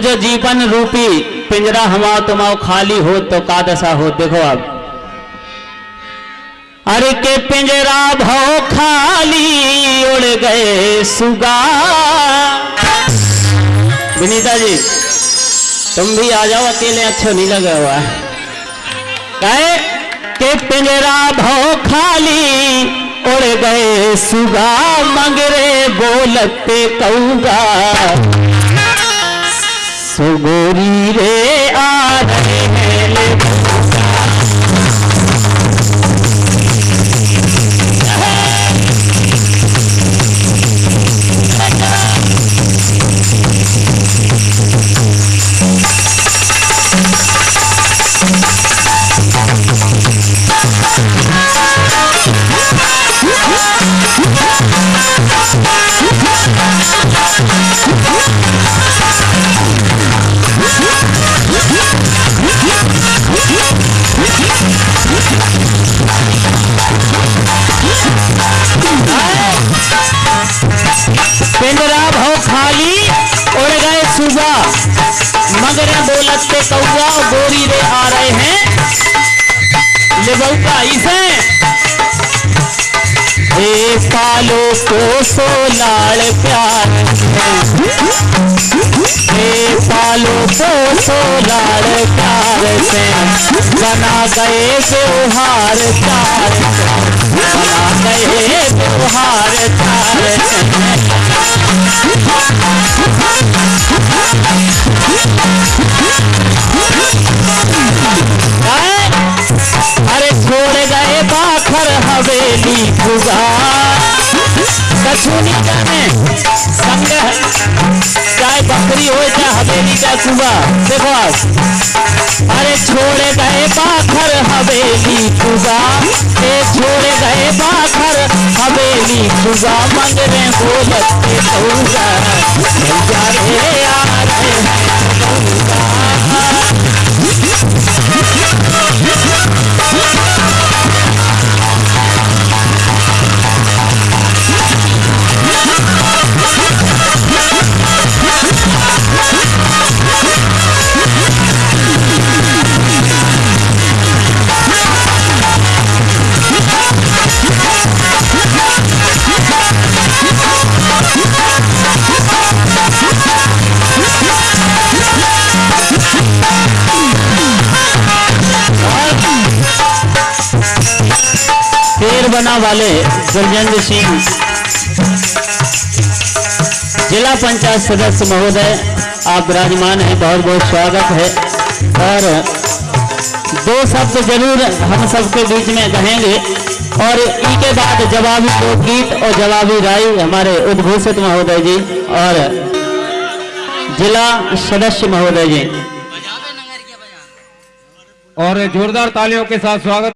जो जीवन रूपी पिंजरा हमारा तुम्हारा खाली हो तो का दशा हो। देखो अब अरे के पिंजरा भव खाली उड़ गए सुगा। विनीता जी, तुम भी आ जाओ, अकेले अच्छा नहीं लगा हुआ है। कहे के पिंजरा भव खाली उड़ गए सुगा। मंगरे बोलते कऊगा सुगोरी रे मगर बोलत पे कौआ गोरी रे आ रहे हैं। ले बउका इसे हे पालो पोसो लाड़ प्यार हे। पालो पोसो लाड़ प्यार से। बना गए व्यवहार चार। बना गए व्यवहार चार। से अरे छोड़ गए बाखर हवेली कछुनी चाहे बकरी हो, चाहे हवेली का सुबह देखो अरे छोड़ गए बाखर हवेली गुगा ए छोड़ गए बाखर हवेली गुगा मंग बना वाले गुरजेंद्र सिंह। जिला पंचायत सदस्य महोदय, आप विराजमान हैं, बहुत बहुत स्वागत है। और दो शब्द ज़रूर हम सबके बीच में कहेंगे। और इसके बाद जवाबी लोकगीत और जवाबी राय हमारे उद्घोषित महोदय जी और जिला सदस्य महोदय जी। और जोरदार तालियों के साथ स्वागत